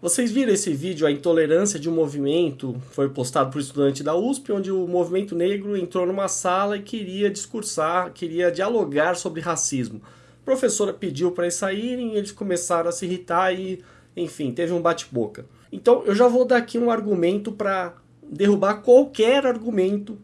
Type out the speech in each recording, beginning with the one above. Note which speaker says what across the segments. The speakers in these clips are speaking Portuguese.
Speaker 1: Vocês viram esse vídeo, a intolerância de um movimento, foi postado por estudante da USP, onde o movimento negro entrou numa sala e queria discursar, queria dialogar sobre racismo. A professora pediu para eles saírem, eles começaram a se irritar e, enfim, teve um bate-boca. Então, eu já vou dar aqui um argumento para derrubar qualquer argumento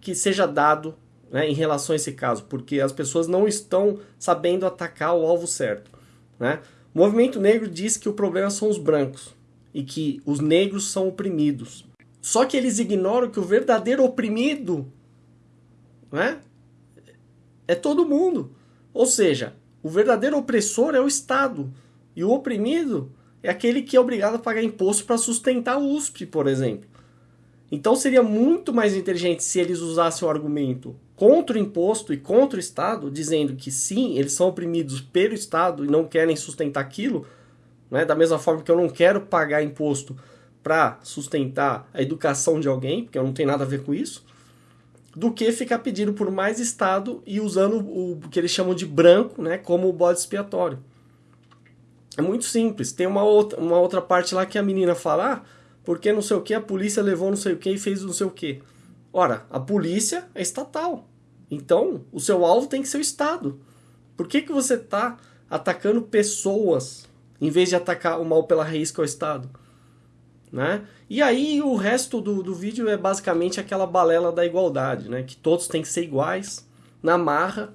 Speaker 1: que seja dado né, em relação a esse caso, porque as pessoas não estão sabendo atacar o alvo certo. Né? O movimento negro diz que o problema são os brancos e que os negros são oprimidos. Só que eles ignoram que o verdadeiro oprimido né, é todo mundo. Ou seja, o verdadeiro opressor é o Estado e o oprimido é aquele que é obrigado a pagar imposto para sustentar o USP, por exemplo. Então seria muito mais inteligente se eles usassem o argumento contra o imposto e contra o Estado, dizendo que sim, eles são oprimidos pelo Estado e não querem sustentar aquilo, né? da mesma forma que eu não quero pagar imposto para sustentar a educação de alguém, porque eu não tenho nada a ver com isso, do que ficar pedindo por mais Estado e usando o que eles chamam de branco né, como o bode expiatório. É muito simples. Tem uma outra, uma outra parte lá que a menina fala, ah, porque não sei o que, a polícia levou não sei o que e fez não sei o que. Ora, a polícia é estatal. Então, o seu alvo tem que ser o Estado. Por que, que você está atacando pessoas em vez de atacar o mal pela raiz que é o Estado? Né? E aí o resto do, do vídeo é basicamente aquela balela da igualdade, né? que todos têm que ser iguais, na marra,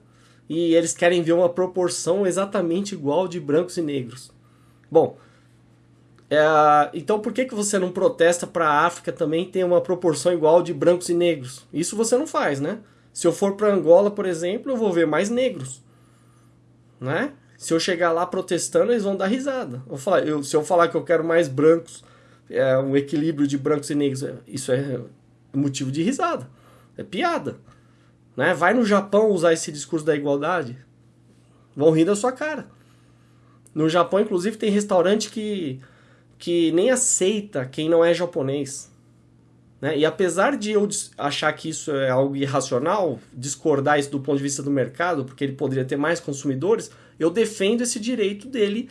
Speaker 1: e eles querem ver uma proporção exatamente igual de brancos e negros. Bom, é, então por que, que você não protesta para a África também ter uma proporção igual de brancos e negros? Isso você não faz, né? Se eu for para Angola, por exemplo, eu vou ver mais negros. Né? Se eu chegar lá protestando, eles vão dar risada. Eu falar, eu, se eu falar que eu quero mais brancos, é, um equilíbrio de brancos e negros, é, isso é motivo de risada. É piada. Né? Vai no Japão usar esse discurso da igualdade, vão rir da sua cara. No Japão, inclusive, tem restaurante que, que nem aceita quem não é japonês. Né? E apesar de eu achar que isso é algo irracional, discordar isso do ponto de vista do mercado, porque ele poderia ter mais consumidores, eu defendo esse direito dele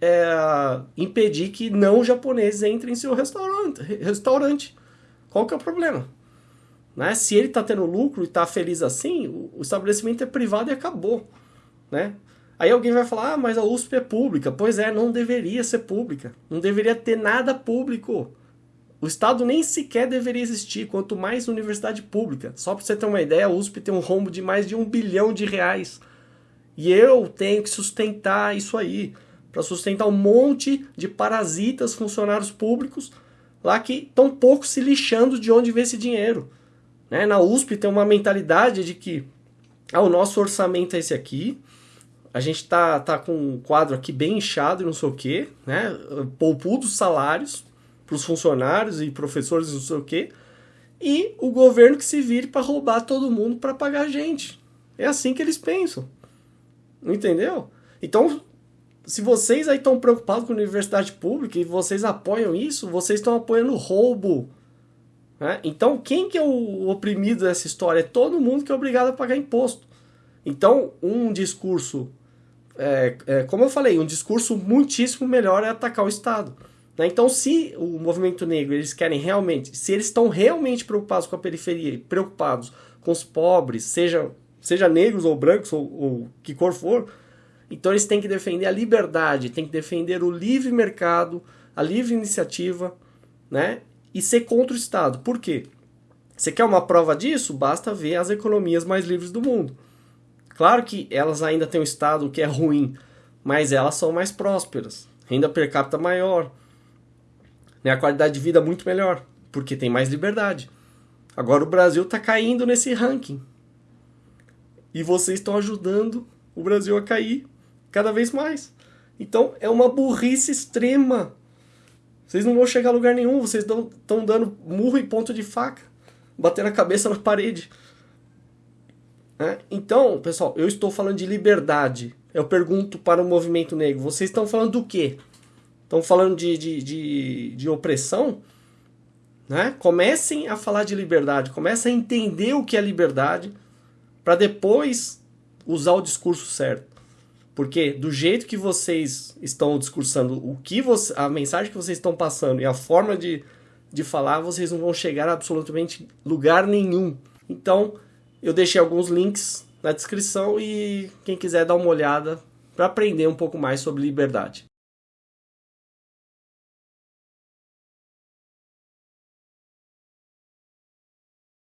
Speaker 1: é, impedir que não japoneses entrem em seu restaurante. restaurante. Qual que é o problema? Né? Se ele está tendo lucro e está feliz assim, o, estabelecimento é privado e acabou. Né? Aí alguém vai falar, ah, mas a USP é pública. Pois é, não deveria ser pública. Não deveria ter nada público. O Estado nem sequer deveria existir, quanto mais universidade pública. Só para você ter uma ideia, a USP tem um rombo de mais de um bilhão de reais. E eu tenho que sustentar isso aí, para sustentar um monte de parasitas funcionários públicos lá que estão pouco se lixando de onde vem esse dinheiro. Né? Na USP tem uma mentalidade de que ah, o nosso orçamento é esse aqui, a gente tá, tá com um quadro aqui bem inchado e não sei o quê, né? poupudos salários, para os funcionários e professores, não sei o quê, e o governo que se vire para roubar todo mundo para pagar a gente. É assim que eles pensam. Entendeu? Então, se vocês aí estão preocupados com a universidade pública e vocês apoiam isso, vocês estão apoiando roubo. Né? Então, quem que é o oprimido dessa história? É todo mundo que é obrigado a pagar imposto. Então, um discurso, é, é, como eu falei, um discurso muitíssimo melhor é atacar o Estado. Né? Então, se o movimento negro eles querem realmente, se eles estão realmente preocupados com a periferia, preocupados com os pobres, seja, seja negros ou brancos ou, ou que cor for, então eles têm que defender a liberdade, têm que defender o livre mercado, a livre iniciativa, né? E ser contra o Estado. Por quê? Você quer uma prova disso? Basta ver as economias mais livres do mundo. Claro que elas ainda têm um Estado que é ruim, mas elas são mais prósperas, renda per capita maior, né, a qualidade de vida é muito melhor, porque tem mais liberdade. Agora o Brasil está caindo nesse ranking. E vocês estão ajudando o Brasil a cair cada vez mais. Então é uma burrice extrema. Vocês não vão chegar a lugar nenhum, vocês estão dando murro e ponto de faca, batendo a cabeça na parede. Né? Então, pessoal, eu estou falando de liberdade. Eu pergunto para o movimento negro: vocês estão falando do quê? Estão falando de, de, de, de, opressão, né? comecem a falar de liberdade, comecem a entender o que é liberdade, para depois usar o discurso certo. Porque do jeito que vocês estão discursando, o que você, a mensagem que vocês estão passando e a forma de, de falar, vocês não vão chegar a absolutamente lugar nenhum. Então, eu deixei alguns links na descrição e quem quiser dar uma olhada para aprender um pouco mais sobre liberdade.